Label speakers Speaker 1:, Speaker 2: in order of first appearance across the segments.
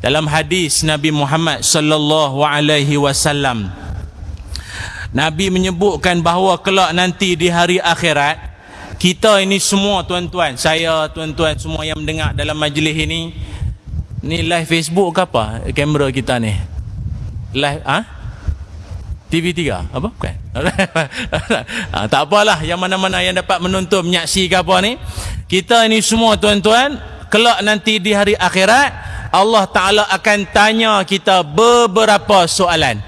Speaker 1: dalam hadis Nabi Muhammad sallallahu alaihi wasallam Nabi menyebutkan bahawa kelak nanti di hari akhirat kita ini semua tuan-tuan saya tuan-tuan semua yang mendengar dalam majlis ini ni live Facebook ke apa kamera kita ni? Live ah ha? TV3 apa? Bukan. Ha, tak apalah yang mana-mana yang dapat menonton menyaksikan apa ni. Kita ini semua tuan-tuan kelak nanti di hari akhirat Allah Ta'ala akan tanya kita beberapa soalan.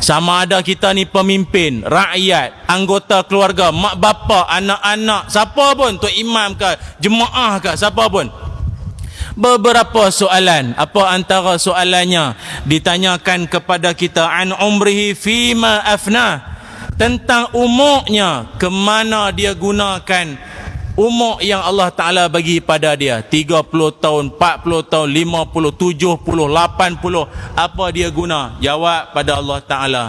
Speaker 1: Sama ada kita ni pemimpin, rakyat, anggota keluarga, mak bapa, anak-anak, siapa pun, tu imam ke, jemaah ke, siapa pun. Beberapa soalan, apa antara soalannya? Ditanyakan kepada kita an umrihi fima afna? Tentang umurnya ke mana dia gunakan umur yang Allah Ta'ala bagi pada dia. 30 tahun, 40 tahun, 50, 70, 80 apa dia guna? jawab pada Allah Ta'ala.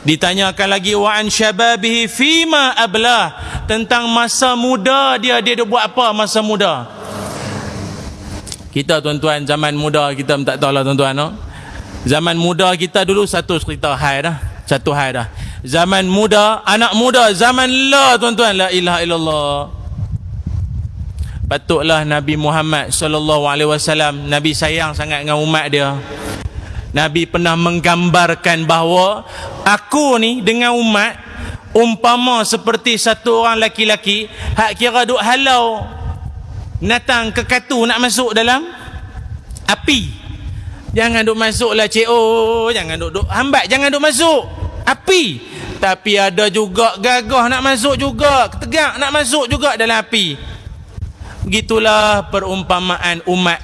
Speaker 1: Ditanyakan lagi wa'an syababihi fima ablah? Tentang masa muda dia dia, dia buat apa masa muda? Kita tuan-tuan zaman muda kita tak tahu lah tuan-tuan no? zaman muda kita dulu satu cerita hai dah satu hai dah. Zaman muda anak muda zaman la tuan-tuan. La ilaha illallah patutlah Nabi Muhammad sallallahu alaihi wasallam. Nabi sayang sangat dengan umat dia. Nabi pernah menggambarkan bahawa aku ni dengan umat umpama seperti satu orang laki-laki hak kira duk halau natang ke katu nak masuk dalam api. Jangan duk masuklah cik. Oh jangan duk duk hambat jangan duk masuk api. Tapi ada juga gagah nak masuk juga tegak nak masuk juga dalam api Begitulah perumpamaan umat.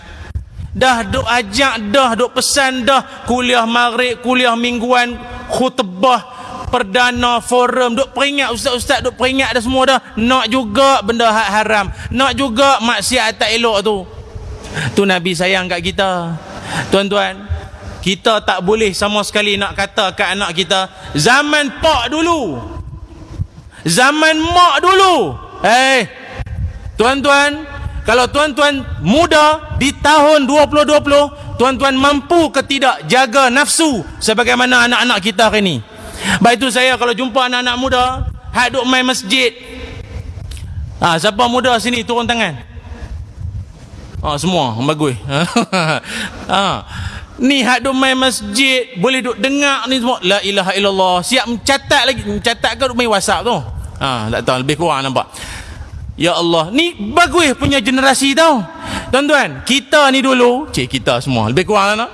Speaker 1: Dah duk ajak dah, duk pesan dah kuliah maghrib, kuliah mingguan, khutbah, perdana, forum, duk peringat ustaz-ustaz duk peringat dah semua dah. Nak juga benda hak haram. Nak juga maksiat tak elok tu. Tu Nabi sayang kat kita. Tuan-tuan, kita tak boleh sama sekali nak kata kat anak kita zaman pak dulu. Zaman mak dulu. Eh, hey, Tuan-tuan, kalau tuan-tuan muda di tahun 2020, tuan-tuan mampu ke tidak jaga nafsu sebagaimana anak-anak kita hari ini? Baik itu saya kalau jumpa anak-anak muda, hak duk main masjid. Ha, siapa muda sini turun tangan? Ha, semua bagus. ha. Ni hak duk main masjid, boleh duk dengar ni semua. La ilaha illallah. Siap mencatat lagi, mencatat ke duk main WhatsApp tu? Ha, tak tahu lebih kurang nampak. Ya Allah, ni bagus punya generasi tau. Tuan-tuan, kita ni dulu, cik kita semua, lebih kurang lah.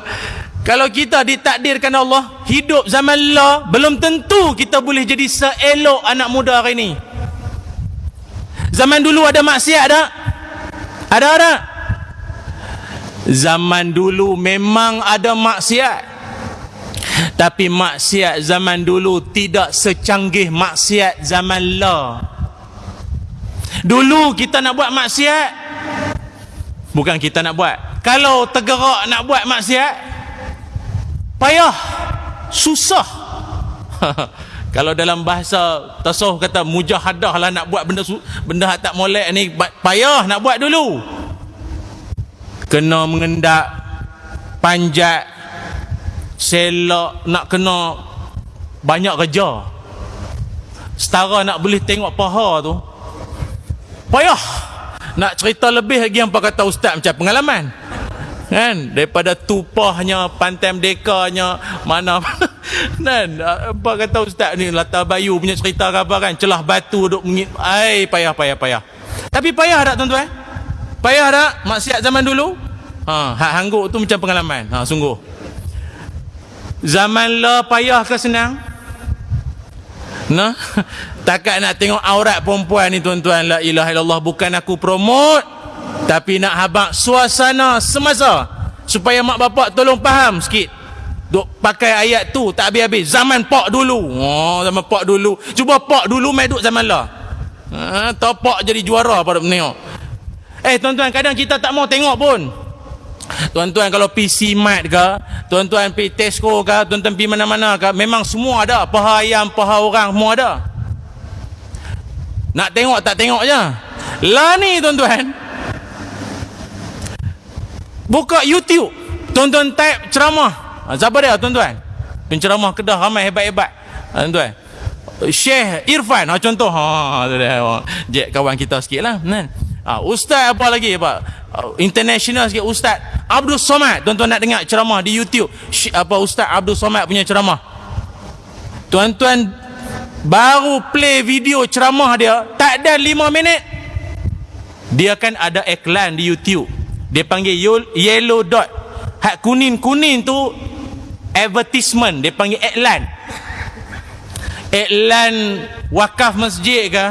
Speaker 1: Kalau kita ditakdirkan Allah, hidup zaman Allah, belum tentu kita boleh jadi seelok anak muda hari ni. Zaman dulu ada maksiat tak? Ada tak? Zaman dulu memang ada maksiat. Tapi maksiat zaman dulu tidak secanggih maksiat zaman Allah. Dulu kita nak buat maksiat Bukan kita nak buat Kalau tergerak nak buat maksiat Payah Susah Kalau dalam bahasa tasawuf kata mujahadah lah nak buat benda benda tak molek ni payah nak buat dulu. Kena mengendak panjat selok nak kena banyak kerja. Setara nak boleh tengok paha tu payah. Nak cerita lebih lagi apa kata ustaz macam pengalaman. Kan? Daripada tupahnya pantai merdekanya mana kan? Apa kata ustaz ni latar bayu punya cerita apa kan? Celah batu duk mengit ai payah payah payah. Tapi payah tak tuan-tuan? Payah tak? Maksiat zaman dulu? Ha hak hangguk tu macam pengalaman. Ha sungguh. Zaman la payah ke senang? Nah Takkan nak tengok aurat perempuan ni tuan-tuan La ilaha illallah Bukan aku promote Tapi nak habak suasana semasa Supaya mak bapak tolong faham sikit. Duk pakai ayat tu tak habis-habis. Zaman pak dulu. Oh zaman pak dulu. Cuba pak dulu main duk zaman lah. Ha, Topak jadi juara pada menengok. Eh tuan-tuan kadang kita tak mau tengok pun. Tuan-tuan kalau PC Mat ke Tuan-tuan pergi Tesco ke Tuan-tuan pergi mana-mana ke Memang semua ada. Paha ayam, paha orang Semua ada nak tengok tak tengok je. Lah ni tuan-tuan. Buka YouTube. tuan-tuan type ceramah ha, siapa dia tuan-tuan penceramah kedah ramai hebat-hebat ha, tuan-tuan Syekh Irfan ha, contoh ha, ha, Jack kawan kita sikit lah kan? ha, Ustaz apa lagi apa? international sikit Ustaz Abdul Somad tuan-tuan nak dengar ceramah di YouTube apa Ustaz Abdul Somad punya ceramah tuan-tuan baru play video ceramah dia tak ada 5 minit. Dia kan ada iklan di YouTube. Dia panggil yellow dot. Hak kuning-kuning tu advertisement. Dia panggil iklan. Iklan wakaf masjid ke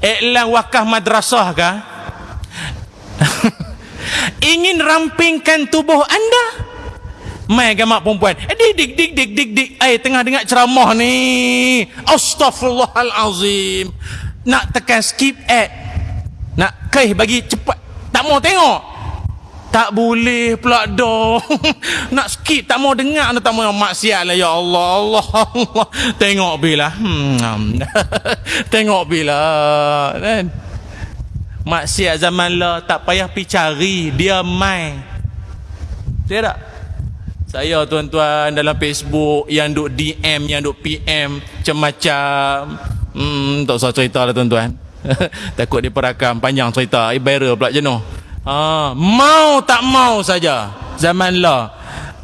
Speaker 1: iklan wakaf madrasah ke ingin rampingkan tubuh anda Mai gamak perempuan. Eh, dik dik dik dik dik dik. Eh tengah dengar ceramah ni. Astaghfirullahalazim. Nak tekan skip ad. Nak keh bagi cepat. Tak mau tengok. Tak boleh pula dong. Nak skip tak mau dengar tak mau maksiat lah ya Allah. Allah Allah. Tengok bila. Hmm. tengok bila. Kan? Maksiat zaman lah tak payah pi cari, dia mai. Tidak? Saya tuan-tuan dalam Facebook yang duk DM yang duk PM macam-macam. Hmm tak usah cerita lah tuan-tuan. Takut dia perakam panjang cerita. Viral pula jenuh. Ha, mau tak mau saja zaman lah.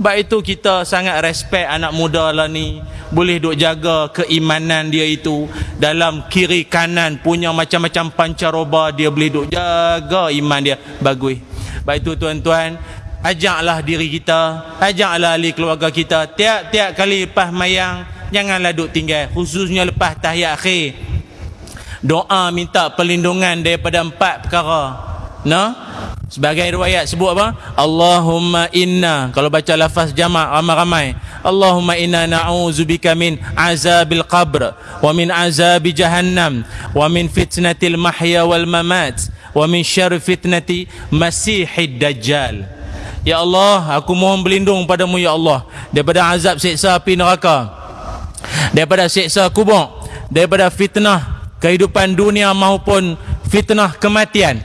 Speaker 1: Sebab itu kita sangat respect anak muda lah ni. Boleh duk jaga keimanan dia itu. Dalam kiri kanan punya macam-macam pancaroba dia boleh duk jaga iman dia. Bagus. Sebab itu tuan-tuan ajaklah diri kita ajaklah ahli keluarga kita. Tiap-tiap kali lepas mayang janganlah duk tinggal. Khususnya lepas tahiyat akhir. Doa minta perlindungan daripada empat perkara. No sebagai riwayat sebut apa? Allahumma inna. Kalau baca lafaz jamak ramai-ramai. Allahumma inna na'udzubika min azabil qabr wa min azabi jahannam wa min fitnatil mahya wal mamat wa min syarri fitnati masihid dajjal Ya Allah, aku mohon berlindung padamu ya Allah daripada azab siksa api neraka. Daripada siksa kubur, daripada fitnah kehidupan dunia maupun fitnah kematian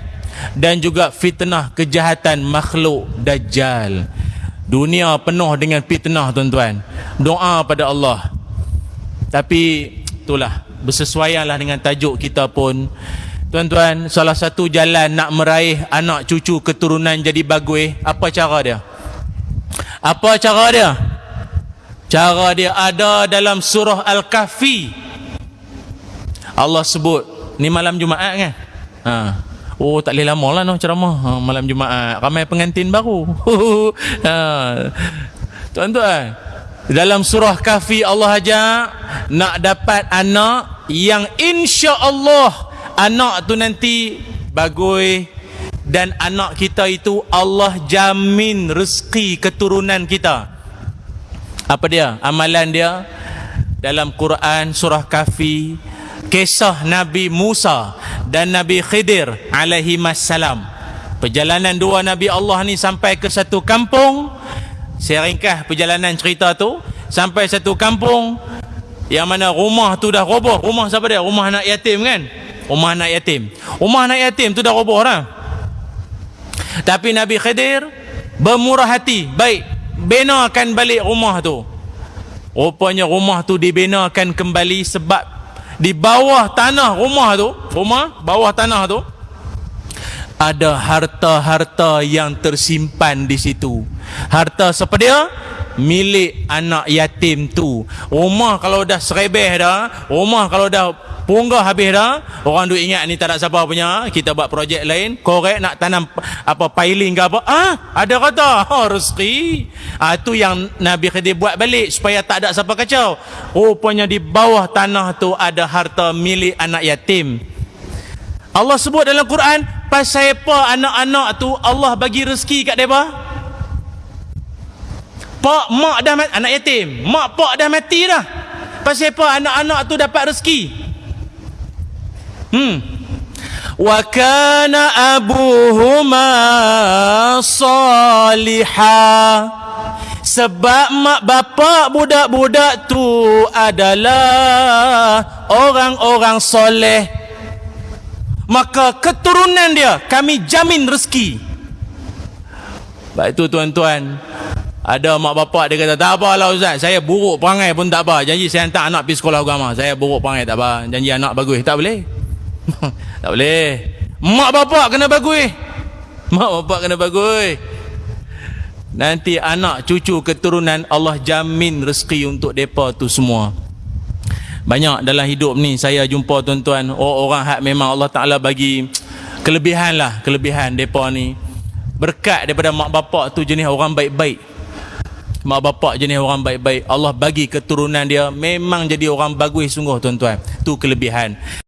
Speaker 1: dan juga fitnah kejahatan makhluk dajjal. Dunia penuh dengan fitnah tuan-tuan. Doa pada Allah. Tapi itulah bersesuaianlah dengan tajuk kita pun Tuan-tuan, salah satu jalan nak meraih anak cucu keturunan jadi bagus, apa cara dia? Apa cara dia? Cara dia ada dalam surah Al-Kahfi. Allah sebut, ni malam Jumaat kan? Ha. Oh, tak boleh lama lah no, ceramah ha, malam Jumaat. Ramai pengantin baru. ha. Tuan-tuan, dalam surah Kahfi Allah ajak nak dapat anak yang insya Allah anak tu nanti bagus dan anak kita itu Allah jamin rezeki keturunan kita. Apa dia? Amalan dia? Dalam Quran surah kafi kisah Nabi Musa dan Nabi Khidir alaihi salam perjalanan dua Nabi Allah ni sampai ke satu kampung. Saya ringkas perjalanan cerita tu. Sampai satu kampung yang mana rumah tu dah roboh. Rumah siapa dia? Rumah anak yatim kan rumah anak yatim. Rumah anak yatim tu dah roboh dah tapi Nabi Khidir bermurah hati. Baik benakan balik rumah tu. Rupanya rumah tu dibenakan kembali sebab di bawah tanah rumah tu rumah bawah tanah tu ada harta-harta yang tersimpan di situ. Harta seperti dia? Milik anak yatim tu. Rumah kalau dah serebeh dah rumah kalau dah punggah habis dah. Orang duk ingat ni tak ada siapa punya. Kita buat projek lain. Korek nak tanam apa piling ke apa. Ah ada kata. Oh, rezeki. Ah tu yang Nabi Khidir buat balik supaya tak ada siapa kacau. Rupanya di bawah tanah tu ada harta milik anak yatim. Allah sebut dalam Quran pasal apa anak-anak tu Allah bagi rezeki kat mereka? Pak, mak dah mati, anak yatim. Mak, pak dah mati dah. Pasal apa anak-anak tu dapat rezeki? Hmm. Wa kana abuhuma salihah. Sebab mak bapak budak-budak tu adalah orang-orang soleh. Maka keturunan dia kami jamin rezeki. Sebab itu tuan-tuan. Ada mak bapak dia kata tak apalah ustaz. Saya buruk perangai pun tak apa. Janji saya hantar anak pergi sekolah agama. Saya buruk perangai tak apa. Janji anak bagus. Tak boleh tak boleh. Mak bapak kena bagus mak bapak kena bagus nanti anak cucu keturunan Allah jamin rezeki untuk depa tu semua. Banyak dalam hidup ni saya jumpa tuan-tuan orang hak memang Allah Taala bagi kelebihan lah kelebihan depa ni. Berkat daripada mak bapak tu jenis orang baik-baik. Mak bapak jenis orang baik-baik. Allah bagi keturunan dia memang jadi orang bagus sungguh tuan-tuan. Tu kelebihan